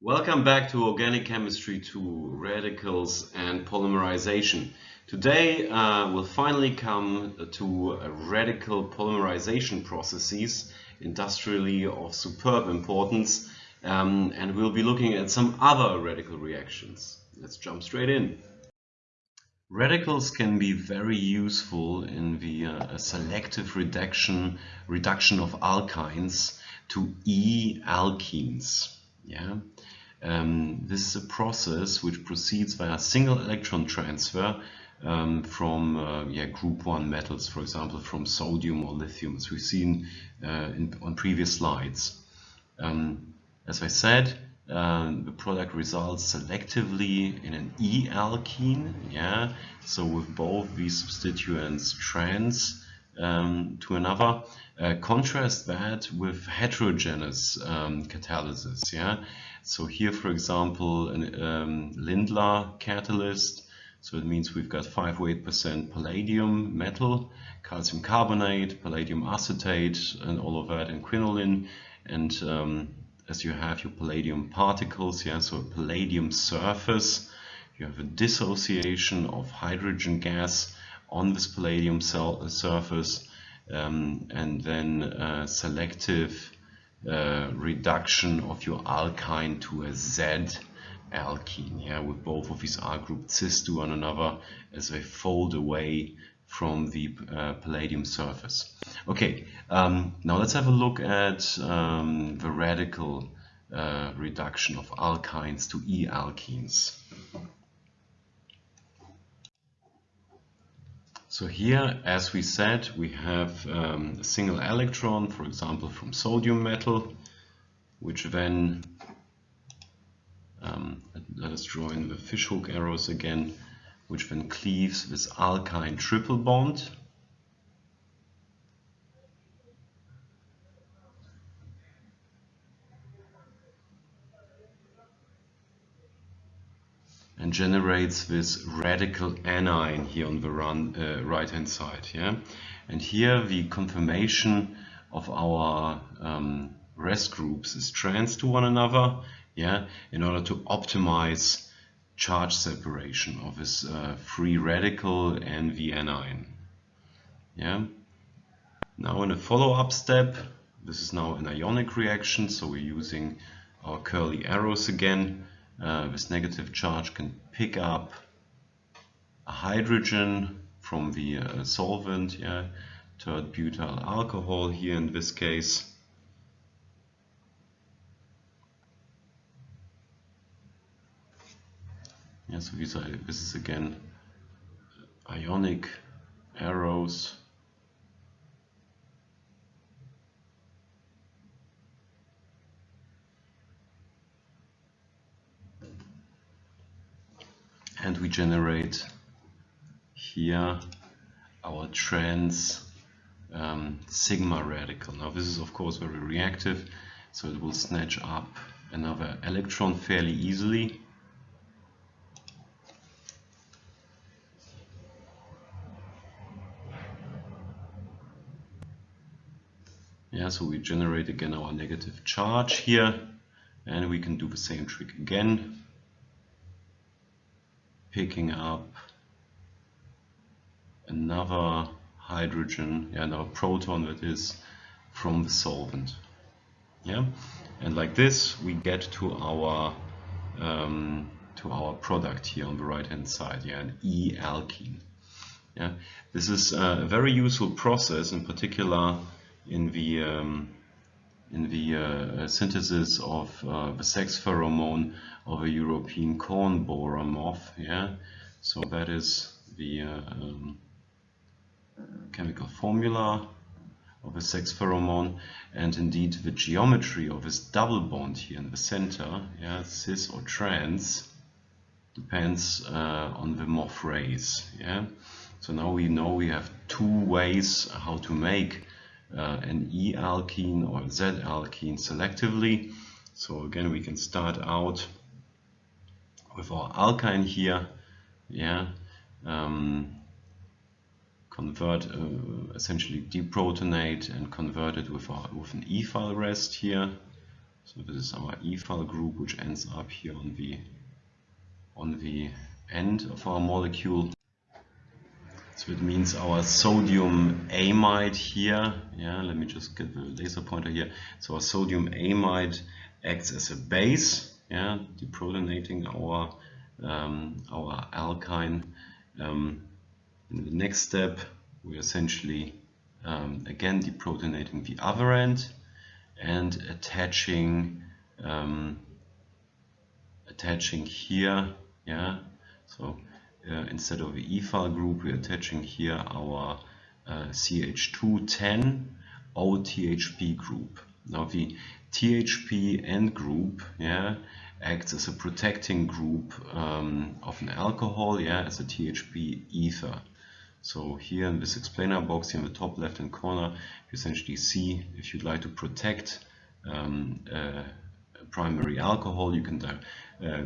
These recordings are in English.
Welcome back to Organic Chemistry 2, Radicals and Polymerization. Today uh, we'll finally come to radical polymerization processes, industrially of superb importance, um, and we'll be looking at some other radical reactions. Let's jump straight in. Radicals can be very useful in the uh, selective reduction, reduction of alkynes to E-alkenes. Yeah. Um, this is a process which proceeds via a single electron transfer um, from uh, yeah, group 1 metals, for example, from sodium or lithium, as we've seen uh, in, on previous slides. Um, as I said, uh, the product results selectively in an E-alkene, yeah, so with both these substituents trans um, to another. Uh, contrast that with heterogeneous um, catalysis. Yeah, so here, for example, an um, Lindlar catalyst. So it means we've got 5.8% palladium metal, calcium carbonate, palladium acetate, and all of that in quinoline. And um, as you have your palladium particles, yeah, so a palladium surface, you have a dissociation of hydrogen gas on this palladium cell uh, surface um, and then uh, selective uh, reduction of your alkyne to a Z alkene yeah, with both of these R group cis to one another as they fold away from the uh, palladium surface. Okay, um, now let's have a look at um, the radical uh, reduction of alkynes to E-alkenes. So here, as we said, we have um, a single electron, for example, from sodium metal, which then, um, let us draw in the fishhook arrows again, which then cleaves this alkyne triple bond. And generates this radical anion here on the run, uh, right hand side. Yeah, and here the conformation of our um, rest groups is trans to one another. Yeah, in order to optimize charge separation of this uh, free radical and the anion. Yeah. Now in a follow-up step, this is now an ionic reaction, so we're using our curly arrows again uh, this negative charge can pick up a hydrogen from the uh, solvent, yeah, tert butyl alcohol here in this case. Yeah, so these are, this is again ionic arrows and we generate here our trans um, sigma radical. Now this is of course very reactive, so it will snatch up another electron fairly easily. Yeah, so we generate again our negative charge here, and we can do the same trick again picking up another hydrogen, yeah, another proton that is from the solvent. Yeah, and like this we get to our um, to our product here on the right hand side, yeah, an E-alkene. Yeah, this is a very useful process, in particular in the um, in the uh, synthesis of uh, the sex pheromone of a European corn borer moth. Yeah, so that is the uh, um, chemical formula of a sex pheromone and indeed the geometry of this double bond here in the center, yeah, cis or trans, depends uh, on the moth race. Yeah, so now we know we have two ways how to make uh, an E-alkene or Z-alkene selectively. So again, we can start out with our alkyne here, yeah, um, convert, uh, essentially deprotonate and convert it with, our, with an ethyl rest here. So this is our ethyl group, which ends up here on the on the end of our molecule. So it means our sodium amide here, yeah, let me just get the laser pointer here. So our sodium amide acts as a base, yeah, deprotonating our um, our alkyne. Um, in the next step, we're essentially um, again deprotonating the other end and attaching um, attaching here, yeah. So instead of the ethyl group, we're attaching here our uh, CH210 OTHP group. Now the THP end group, yeah, acts as a protecting group um, of an alcohol, yeah, as a THP ether. So here in this explainer box here in the top left hand corner, you essentially see if you'd like to protect um, uh, primary alcohol, you can uh,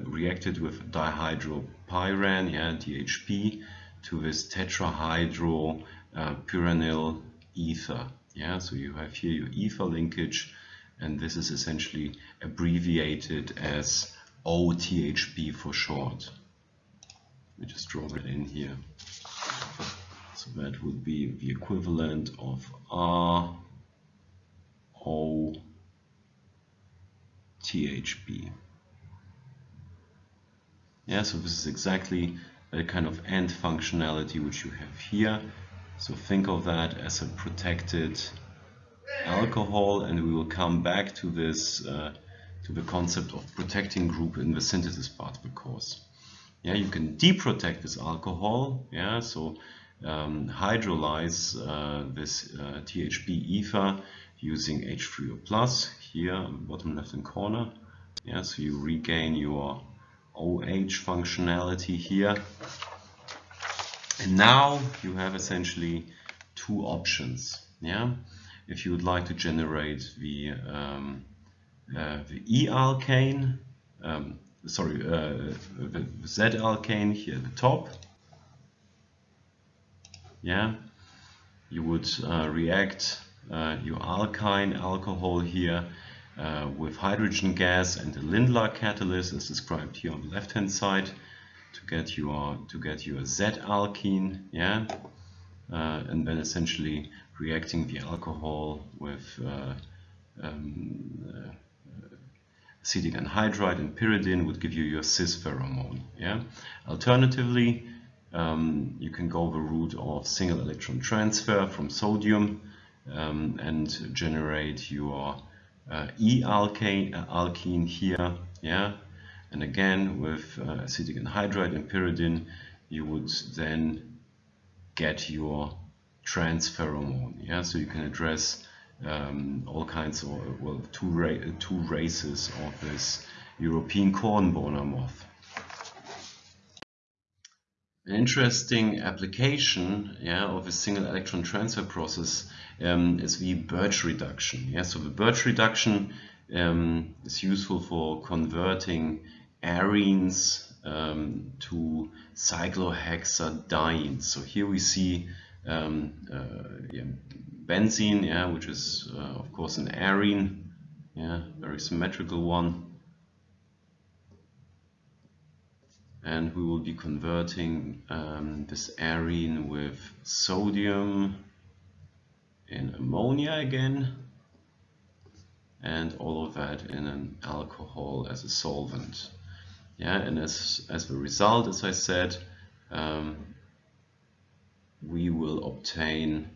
react it with dihydropyran, yeah, DHP, to this tetrahydro uh, ether. Yeah, so you have here your ether linkage, and this is essentially abbreviated as OTHP for short. Me just draw that in here. So that would be the equivalent of R O THP. Yeah, so this is exactly the kind of end functionality which you have here. So think of that as a protected alcohol and we will come back to this uh, to the concept of protecting group in the synthesis part of the course. Yeah, you can deprotect this alcohol, yeah, so um, hydrolyze uh, this uh, THP ether using H3O plus here bottom left hand corner. Yeah, so you regain your OH functionality here. And now you have essentially two options. Yeah, if you would like to generate the um, uh, the E alkane, um, sorry, uh, the Z alkane here at the top. Yeah, you would uh, react your alkyne alcohol here uh, with hydrogen gas and the Lindlar catalyst as described here on the left hand side to get your to get your Z alkene yeah? Uh, and then essentially reacting the alcohol with uh, um, uh, acetic anhydride and pyridine would give you your cis pheromone yeah? Alternatively um, you can go the route of single electron transfer from sodium um, and generate your uh, E-alkane uh, alkene here, yeah, and again with uh, acetic anhydride and pyridine, you would then get your trans pheromone, yeah, so you can address um, all kinds of, well, two, ra two races of this European corn borer moth. An interesting application yeah, of a single electron transfer process um, is the Birch reduction. Yeah? So the Birch reduction um, is useful for converting arenes um, to cyclohexadienes. So here we see um, uh, yeah, benzene, yeah, which is uh, of course an arene, yeah, very symmetrical one. And we will be converting um, this arene with sodium in ammonia again and all of that in an alcohol as a solvent. Yeah and as as the result as I said um, we will obtain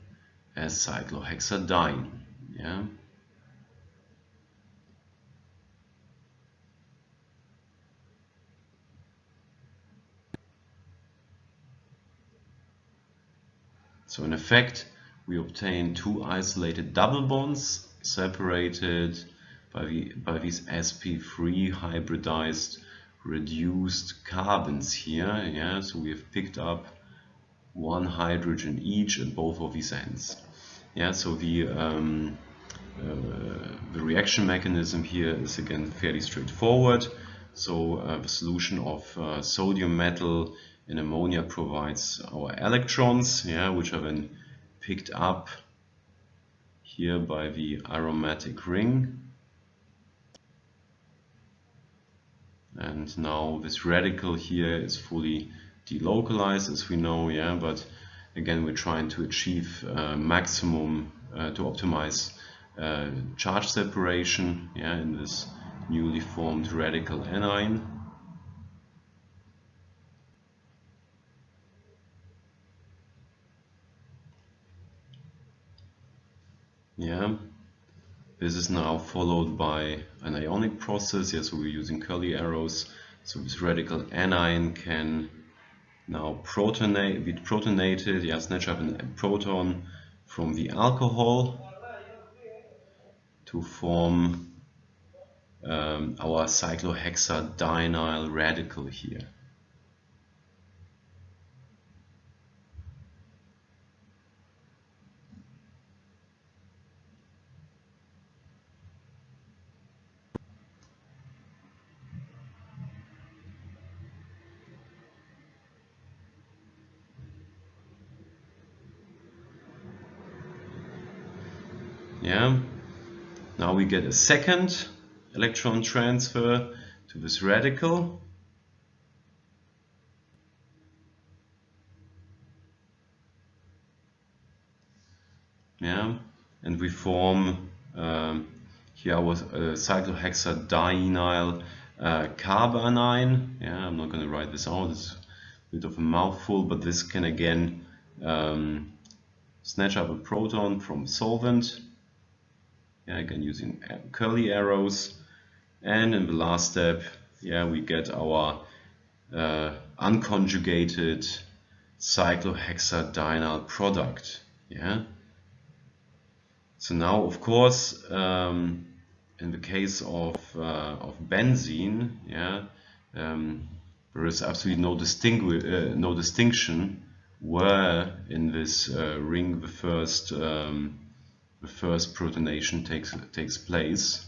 a cyclohexadiene yeah So in effect, we obtain two isolated double bonds separated by, the, by these sp3 hybridized reduced carbons here. Yeah, so we have picked up one hydrogen each at both of these ends. Yeah, so the um, uh, the reaction mechanism here is again fairly straightforward. So uh, the solution of uh, sodium metal in ammonia provides our electrons, yeah, which are then picked up here by the aromatic ring. and now this radical here is fully delocalized as we know yeah but again we're trying to achieve uh, maximum uh, to optimize uh, charge separation yeah in this newly formed radical anion yeah. This is now followed by an ionic process. Yeah so we're using curly arrows. So this radical anion can now protonate be protonated. Yeah snatch up a proton from the alcohol to form um, our cyclohexadienyl radical here yeah now we get a second electron transfer to this radical. Yeah and we form um, here was a cyclohexadienyl uh, carbanion yeah I'm not going to write this out it's a bit of a mouthful but this can again um, snatch up a proton from solvent yeah, again using curly arrows. And in the last step yeah we get our uh, unconjugated cyclohexadienyl product. Yeah. So now of course um, in the case of, uh, of benzene yeah um, there is absolutely no, uh, no distinction where in this uh, ring the first um, the first protonation takes, takes place.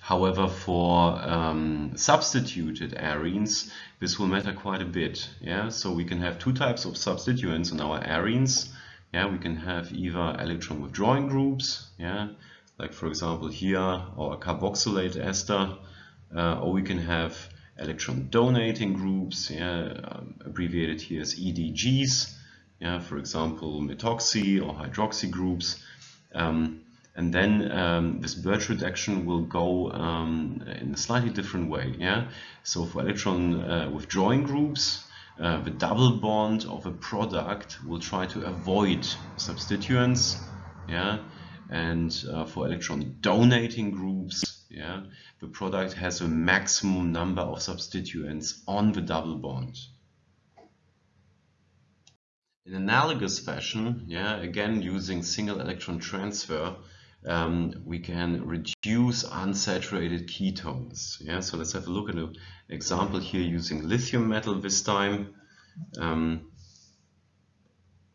However, for um, substituted arenes, this will matter quite a bit. Yeah, so we can have two types of substituents in our arenes. Yeah, we can have either electron withdrawing groups. Yeah, like for example here our carboxylate ester, uh, or we can have electron donating groups. Yeah, um, abbreviated here as EDGs yeah, for example, methoxy or hydroxy groups. Um, and then um, this Birch reduction will go um, in a slightly different way. Yeah, so for electron uh, withdrawing groups, uh, the double bond of a product will try to avoid substituents. Yeah, and uh, for electron donating groups, yeah, the product has a maximum number of substituents on the double bond. In analogous fashion, yeah, again using single electron transfer, um, we can reduce unsaturated ketones. Yeah, so let's have a look at an example here using lithium metal this time. Um,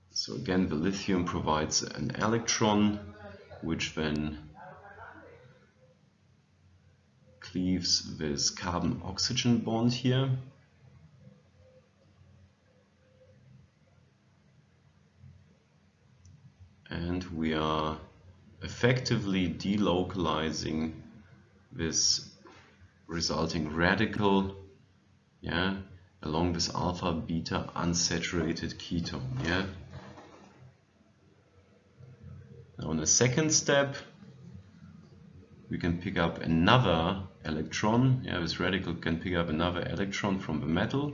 so again, the lithium provides an electron, which then cleaves this carbon-oxygen bond here. And we are effectively delocalizing this resulting radical yeah along this alpha beta unsaturated ketone yeah? Now in the second step we can pick up another electron yeah this radical can pick up another electron from the metal.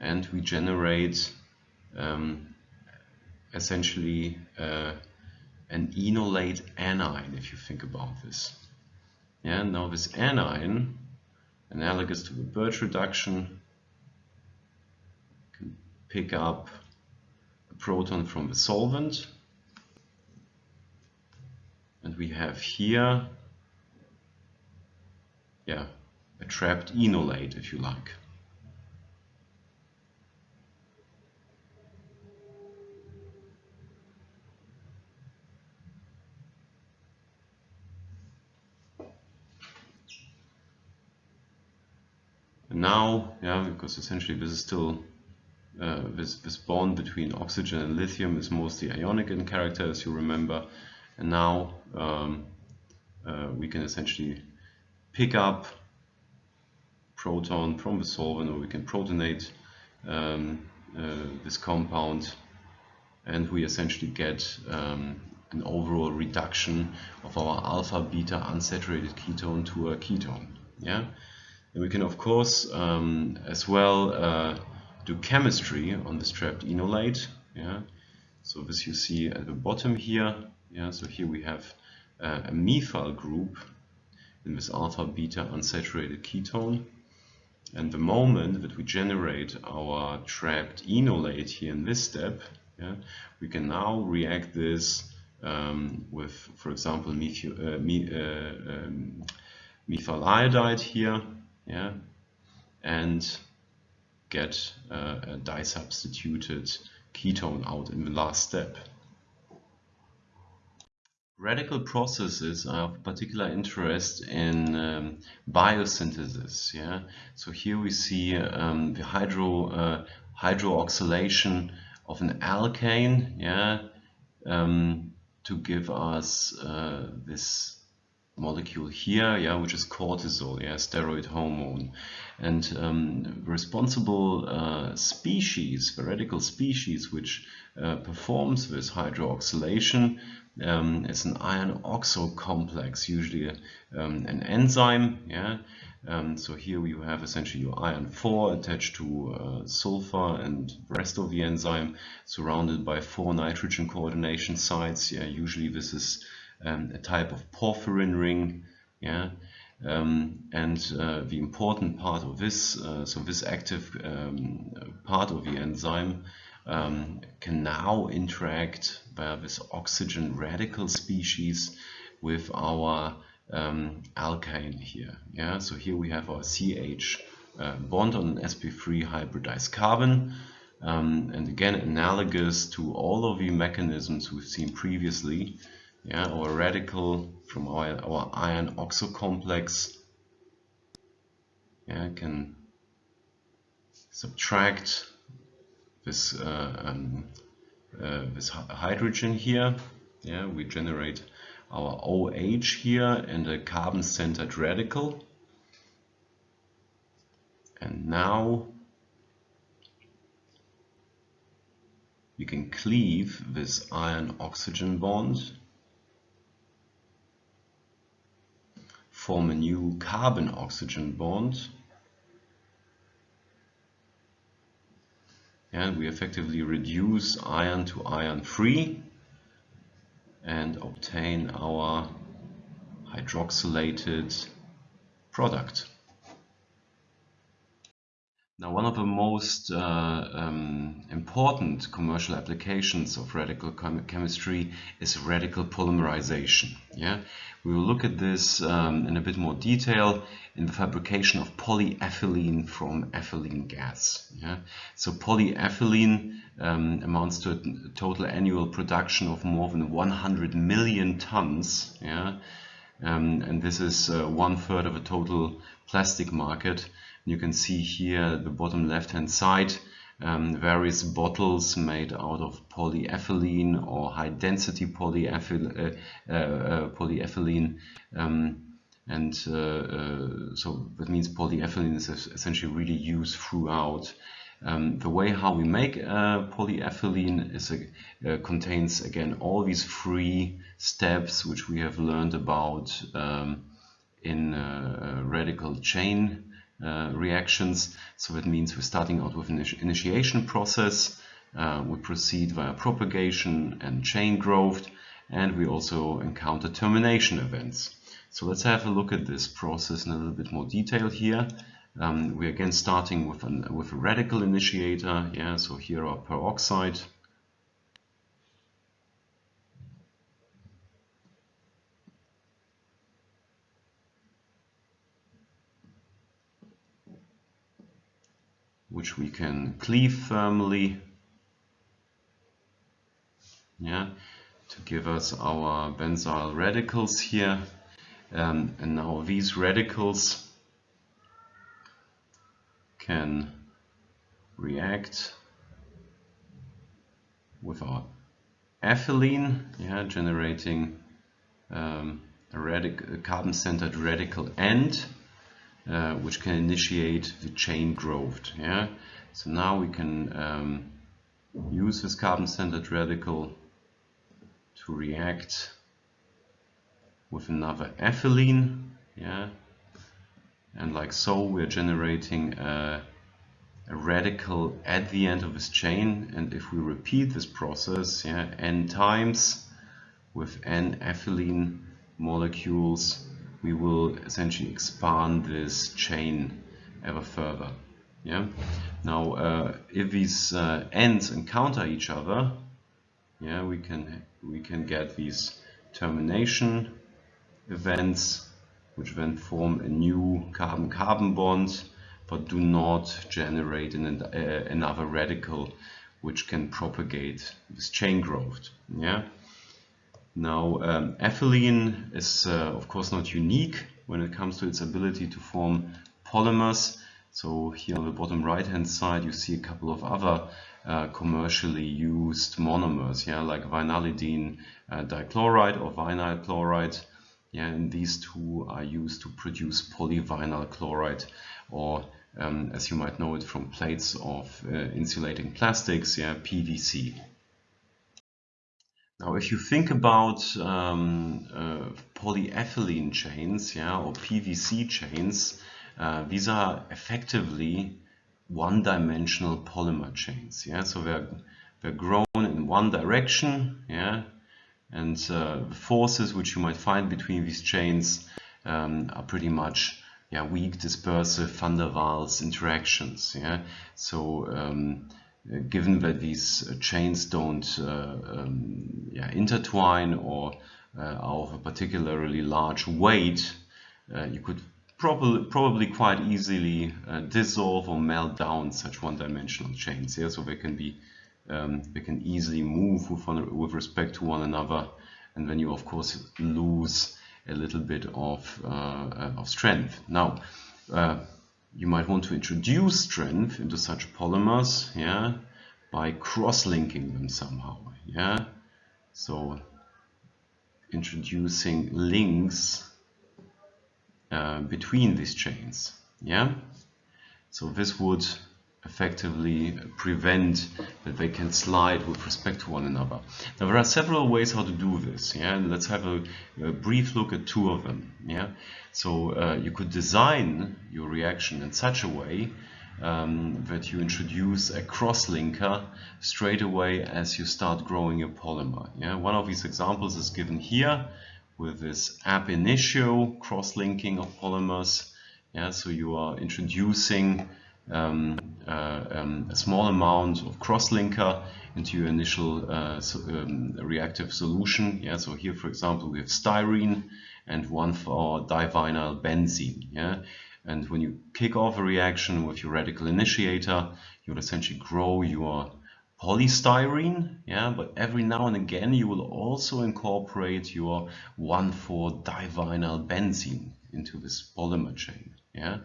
And we generate um, essentially uh, an enolate anion if you think about this. Yeah, now this anion, analogous to the Birch reduction, can pick up a proton from the solvent and we have here yeah, a trapped enolate if you like. Now, yeah, because essentially this is still uh, this, this bond between oxygen and lithium is mostly ionic in character, as you remember. And now um, uh, we can essentially pick up proton from the solvent or we can protonate um, uh, this compound and we essentially get um, an overall reduction of our alpha beta unsaturated ketone to a ketone yeah and we can of course um, as well uh, do chemistry on this trapped enolate yeah? So this you see at the bottom here yeah? So here we have uh, a methyl group in this alpha beta unsaturated ketone. And the moment that we generate our trapped enolate here in this step yeah, we can now react this um, with, for example, methyl, uh, me, uh, um, methyl iodide here, yeah, and get uh, a disubstituted ketone out in the last step. Radical processes are of particular interest in um, biosynthesis. Yeah, so here we see um, the hydro uh, hydroxylation of an alkane. Yeah, um, to give us uh, this molecule here, yeah, which is cortisol, yeah, steroid hormone. And um, responsible uh, species, the radical species, which uh, performs this hydroxylation um, is an iron oxo complex, usually um, an enzyme, yeah. Um, so here you have essentially your iron 4 attached to uh, sulfur and rest of the enzyme surrounded by four nitrogen coordination sites. Yeah, usually this is um, a type of porphyrin ring. Yeah, um, and uh, the important part of this, uh, so this active um, part of the enzyme um, can now interact via this oxygen radical species with our um, alkyne here. Yeah, so here we have our CH uh, bond on an sp3 hybridized carbon. Um, and again, analogous to all of the mechanisms we've seen previously, yeah, our radical from our, our iron oxo complex yeah, can subtract this uh, um, uh, this hydrogen here. Yeah, we generate our OH here and a carbon-centered radical. And now you can cleave this iron-oxygen bond, form a new carbon-oxygen bond, and we effectively reduce iron to iron free and obtain our hydroxylated product. Now, one of the most uh, um, important commercial applications of radical chem chemistry is radical polymerization. Yeah, we will look at this um, in a bit more detail in the fabrication of polyethylene from ethylene gas. Yeah, so polyethylene um, amounts to a total annual production of more than 100 million tons. Yeah, um, and this is uh, one third of the total plastic market. You can see here the bottom left hand side um, various bottles made out of polyethylene or high density polyethyl uh, uh, uh, polyethylene um, and uh, uh, so that means polyethylene is essentially really used throughout. Um, the way how we make uh, polyethylene is a, contains again all these three steps which we have learned about um, in radical chain uh, reactions. So that means we're starting out with an initiation process. Uh, we proceed via propagation and chain growth, and we also encounter termination events. So let's have a look at this process in a little bit more detail here. Um, we're again starting with, an, with a radical initiator. Yeah, so here our peroxide which we can cleave thermally yeah to give us our benzyl radicals here. Um, and now these radicals can react with our ethylene yeah generating um, a, a carbon-centered radical end, uh, which can initiate the chain growth. Yeah. So now we can um, use this carbon-centered radical to react with another ethylene. Yeah. And like so, we're generating a, a radical at the end of this chain. And if we repeat this process, yeah, n times with n ethylene molecules, we will essentially expand this chain ever further. Yeah. Now, uh, if these uh, ends encounter each other, yeah, we can we can get these termination events, which then form a new carbon-carbon bond, but do not generate an, uh, another radical, which can propagate this chain growth. Yeah. Now, um, ethylene is uh, of course not unique when it comes to its ability to form polymers. So here on the bottom right hand side you see a couple of other uh, commercially used monomers, yeah, like vinylidene uh, dichloride or vinyl chloride. Yeah, and these two are used to produce polyvinyl chloride or um, as you might know it from plates of uh, insulating plastics, yeah, PVC. Now, if you think about um, uh, polyethylene chains, yeah, or PVC chains, uh, these are effectively one-dimensional polymer chains. Yeah, so they're they're grown in one direction. Yeah, and uh, the forces which you might find between these chains um, are pretty much yeah weak dispersive van der Waals interactions. Yeah, so um, given that these chains don't uh, um, yeah, intertwine or uh, are of a particularly large weight, uh, you could probably probably quite easily uh, dissolve or melt down such one-dimensional chains. Yeah, so they can be um, they can easily move with one, with respect to one another, and then you of course lose a little bit of uh, of strength. Now. Uh, you might want to introduce strength into such polymers, yeah, by cross-linking them somehow, yeah. So introducing links uh, between these chains. Yeah. So this would effectively prevent that they can slide with respect to one another. Now there are several ways how to do this. Yeah, and let's have a, a, brief look at two of them. Yeah, so uh, you could design your reaction in such a way um, that you introduce a cross-linker straight away as you start growing your polymer. Yeah, one of these examples is given here with this ab initio cross-linking of polymers. Yeah, so you are introducing um, uh, um, a small amount of cross-linker into your initial uh, so, um, reactive solution. Yeah, so here, for example, we have styrene and one four divinyl benzene. Yeah, and when you kick off a reaction with your radical initiator, you'll essentially grow your polystyrene, yeah, but every now and again you will also incorporate your 1,4-divinyl benzene into this polymer chain, yeah.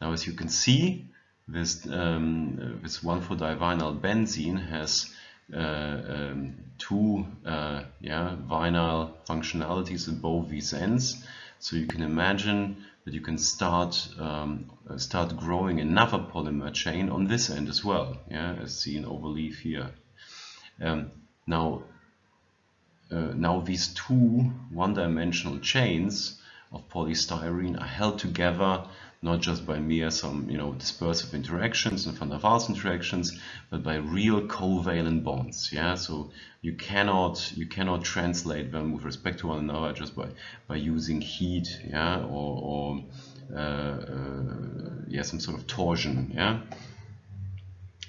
Now as you can see, this, um, this 1,4-divinyl benzene has uh, um, two uh, yeah, vinyl functionalities at both these ends. So you can imagine that you can start um, start growing another polymer chain on this end as well, yeah, as seen overleaf here. Um, now, uh, now these two one-dimensional chains of polystyrene are held together not just by mere some you know dispersive interactions and van der Waals interactions, but by real covalent bonds. Yeah, so you cannot you cannot translate them with respect to one another just by by using heat. Yeah, or, or uh, uh, yeah some sort of torsion. Yeah.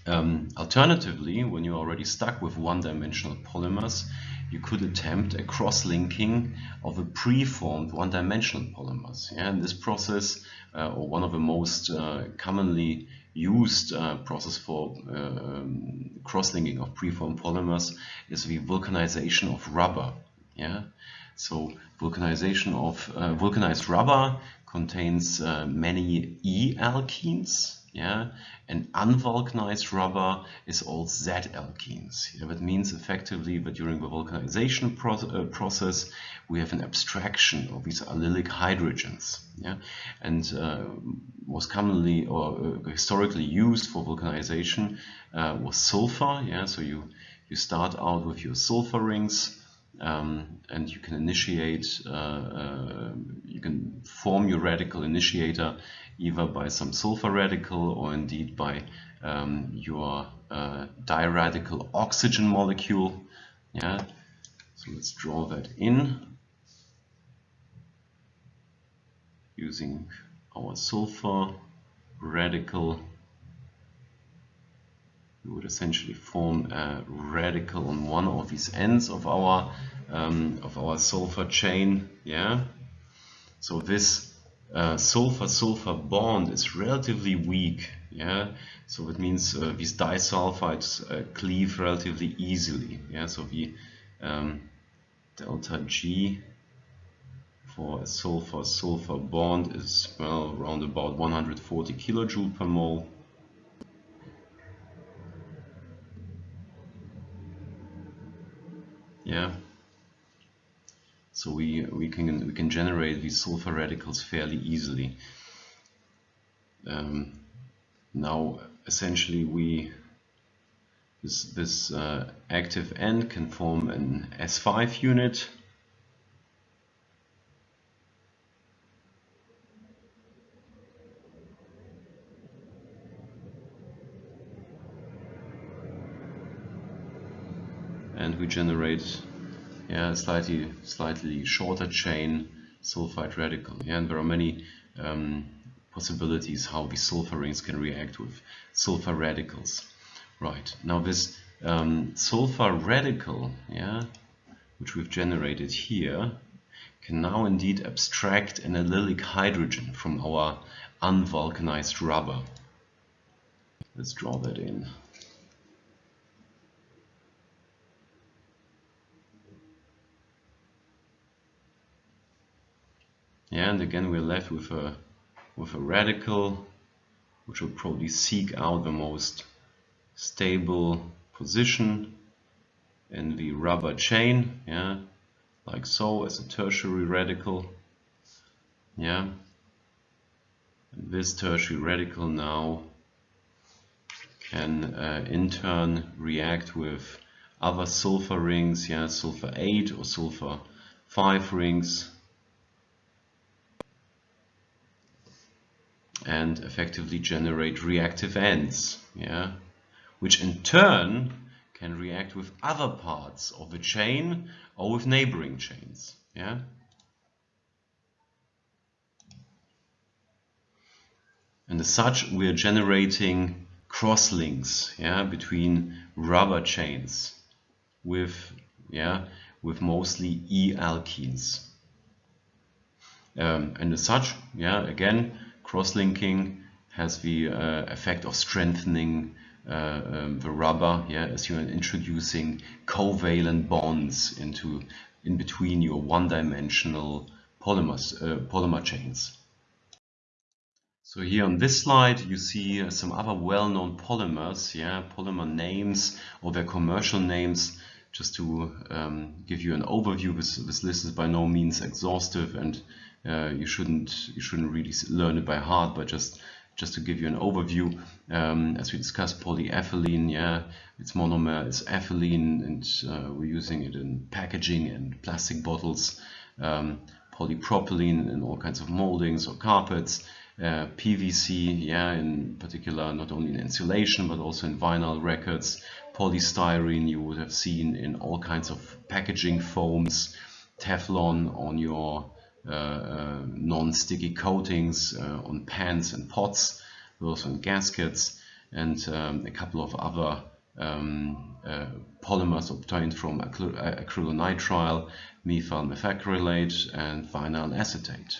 Um, alternatively, when you're already stuck with one-dimensional polymers, you could attempt a cross-linking of a preformed one-dimensional polymers. Yeah, and this process, uh, or one of the most uh, commonly used uh, process for um, cross-linking of preformed polymers is the vulcanization of rubber. Yeah, so vulcanization of uh, vulcanized rubber contains uh, many E alkenes yeah, and unvulcanized rubber is all Z alkenes. Yeah, that means effectively that during the vulcanization pro uh, process we have an abstraction of these allylic hydrogens. Yeah, and uh, commonly or uh, historically used for vulcanization uh, was sulfur. Yeah, so you you start out with your sulfur rings. Um, and you can initiate, uh, uh, you can form your radical initiator either by some sulfur radical or indeed by um, your uh, diradical oxygen molecule. Yeah, so let's draw that in using our sulfur radical. We would essentially form a radical on one of these ends of our um, of our sulfur chain. Yeah, so this uh, sulfur-sulfur bond is relatively weak. Yeah, so it means uh, these disulfides uh, cleave relatively easily. Yeah, so the um, delta G for a sulfur-sulfur bond is well around about 140 kilojoule per mole. Yeah, so we, we, can, we can generate these sulfur radicals fairly easily. Um, now, essentially, we this, this uh, active end can form an S5 unit. And we generate yeah, slightly slightly shorter chain sulfide radical. Yeah, and there are many um, possibilities how these sulfur rings can react with sulfur radicals. Right now, this um, sulfur radical, yeah, which we've generated here, can now indeed abstract an allylic hydrogen from our unvulcanized rubber. Let's draw that in. Yeah, and again we're left with a with a radical which will probably seek out the most stable position in the rubber chain, yeah, like so as a tertiary radical. Yeah. And this tertiary radical now can uh, in turn react with other sulfur rings, yeah, sulfur 8 or sulfur 5 rings and effectively generate reactive ends, yeah, which in turn can react with other parts of the chain or with neighboring chains, yeah. And as such, we are generating crosslinks, yeah, between rubber chains with, yeah, with mostly E alkenes. Um, and as such, yeah, again, cross-linking has the uh, effect of strengthening uh, um, the rubber yeah, as you're introducing covalent bonds into in between your one-dimensional polymers, uh, polymer chains. So here on this slide you see uh, some other well-known polymers, yeah, polymer names or their commercial names just to um, give you an overview. This, this list is by no means exhaustive and uh, you shouldn't you shouldn't really learn it by heart, but just just to give you an overview, um, as we discussed, polyethylene, yeah, its monomer is ethylene, and uh, we're using it in packaging and plastic bottles. Um, polypropylene in all kinds of moldings or carpets. Uh, PVC, yeah, in particular, not only in insulation but also in vinyl records. Polystyrene, you would have seen in all kinds of packaging foams. Teflon on your non-sticky coatings uh, on pans and pots, also in gaskets, and um, a couple of other um, uh, polymers obtained from acrylonitrile, methyl methacrylate, and vinyl acetate.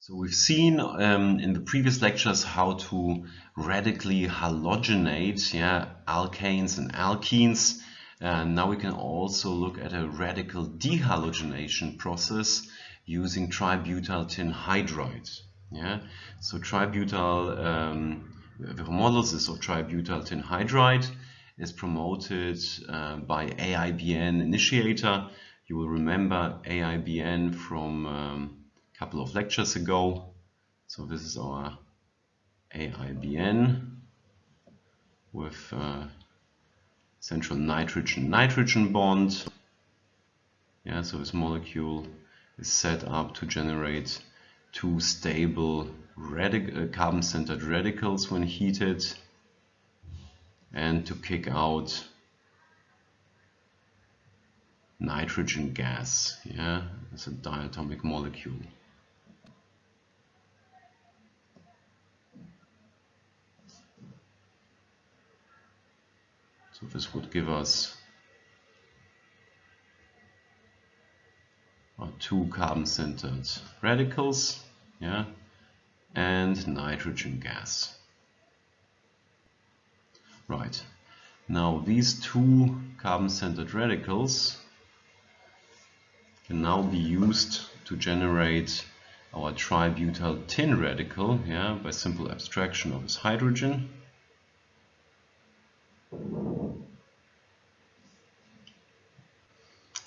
So we've seen um, in the previous lectures how to radically halogenate yeah, alkanes and alkenes and now we can also look at a radical dehalogenation process using tributyl tin hydride. Yeah, so tributyl um, the homolysis of tributyl tin hydride is promoted uh, by AIBN initiator. You will remember AIBN from um, a couple of lectures ago. So this is our AIBN with uh, central nitrogen-nitrogen bond. Yeah, so this molecule is set up to generate two stable uh, carbon-centered radicals when heated and to kick out nitrogen gas. Yeah, it's a diatomic molecule. This would give us our two carbon-centered radicals, yeah, and nitrogen gas. Right. Now these two carbon-centered radicals can now be used to generate our tributyl tin radical yeah, by simple abstraction of this hydrogen.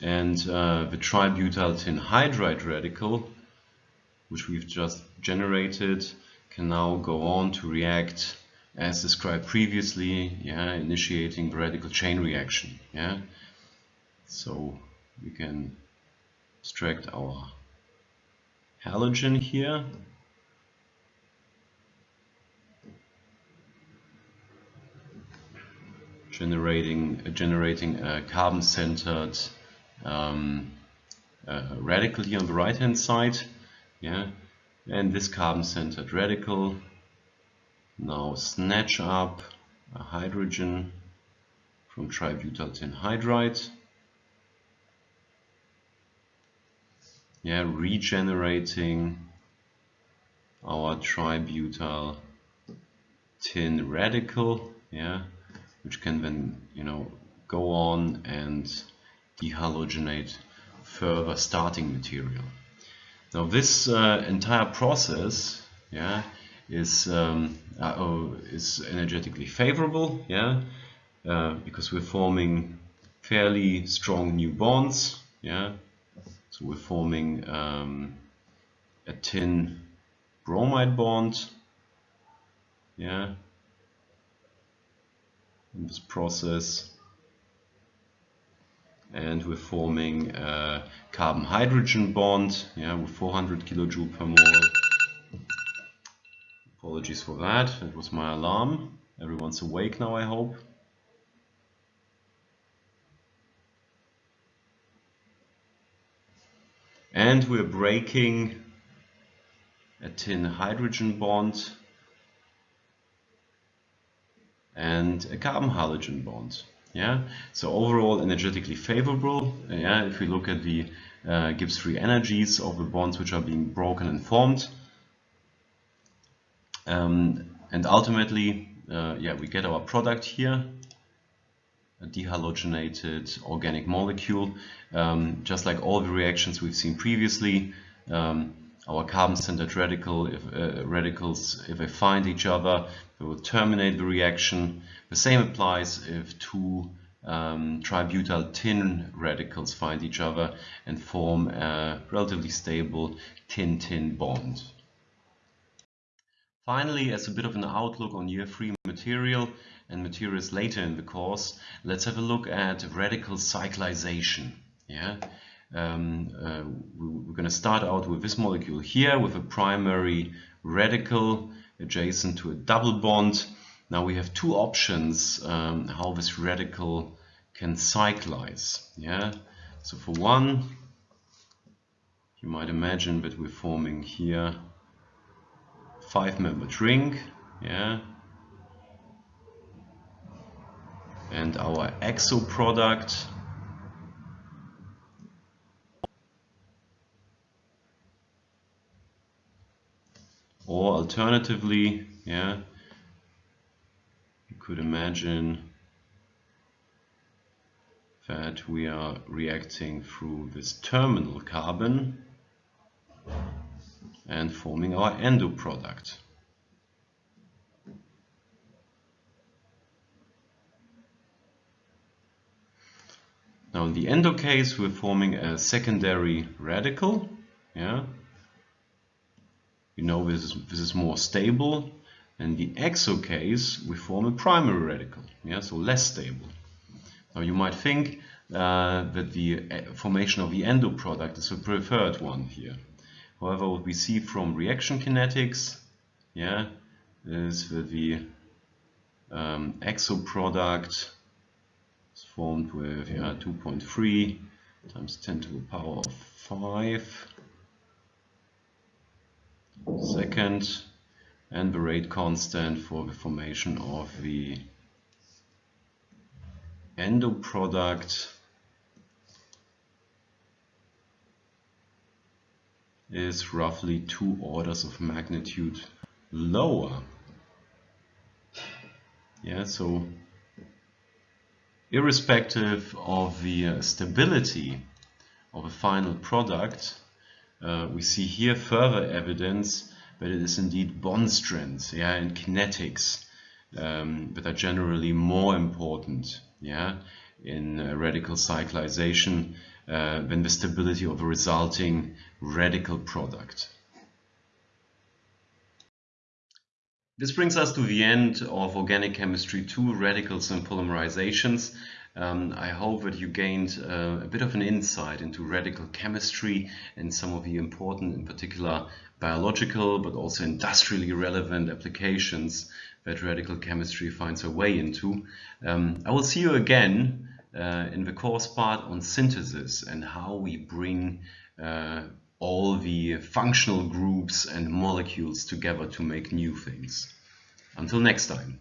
And uh, the tributyl tin hydride radical, which we've just generated, can now go on to react as described previously, yeah, initiating the radical chain reaction. Yeah, so we can extract our halogen here. Generating, uh, generating a carbon-centered um, uh, radical here on the right hand side. Yeah, and this carbon-centered radical now snatch up a hydrogen from tributyl tin hydride. Yeah, regenerating our tributyl tin radical, yeah, which can then, you know, go on and dehalogenate further starting material. Now this uh, entire process, yeah, is um, uh, oh, is energetically favorable, yeah, uh, because we're forming fairly strong new bonds, yeah. So we're forming um, a tin bromide bond, yeah, in this process, and we're forming a carbon hydrogen bond, yeah, with 400 kilojoule per mole. Apologies for that, it was my alarm. Everyone's awake now, I hope. And we're breaking a tin hydrogen bond and a carbon halogen bond. Yeah, so overall energetically favorable. Yeah, if we look at the uh, Gibbs free energies of the bonds which are being broken and formed, um, and ultimately, uh, yeah, we get our product here, a dehalogenated organic molecule. Um, just like all the reactions we've seen previously, um, our carbon-centered radical, uh, radicals, if they find each other, they will terminate the reaction. The same applies if two um, tributyl tin radicals find each other and form a relatively stable tin-tin bond. Finally, as a bit of an outlook on year-free material and materials later in the course, let's have a look at radical cyclization. Yeah, um, uh, we're going to start out with this molecule here with a primary radical adjacent to a double bond. Now we have two options um, how this radical can cyclize. Yeah, so for one, you might imagine that we're forming here five membered ring yeah and our exo product or alternatively yeah you could imagine that we are reacting through this terminal carbon and forming our endo product. Now in the endo case we're forming a secondary radical. Yeah. We know this is, this is more stable. In the exo case we form a primary radical. Yeah, so less stable. Now you might think uh, that the uh, formation of the endo product is a preferred one here. However, what we see from reaction kinetics yeah, is that the um, exo product is formed with yeah, 2.3 times 10 to the power of 5 second and the rate constant for the formation of the endo product is roughly two orders of magnitude lower. Yeah, so irrespective of the stability of a final product, uh, we see here further evidence that it is indeed bond strengths yeah, and kinetics um, that are generally more important yeah, in uh, radical cyclization uh, than the stability of a resulting radical product. This brings us to the end of Organic Chemistry 2, Radicals and Polymerizations. Um, I hope that you gained uh, a bit of an insight into radical chemistry and some of the important, in particular, biological but also industrially relevant applications that radical chemistry finds a way into. Um, I will see you again uh, in the course part on synthesis and how we bring uh, all the functional groups and molecules together to make new things. Until next time.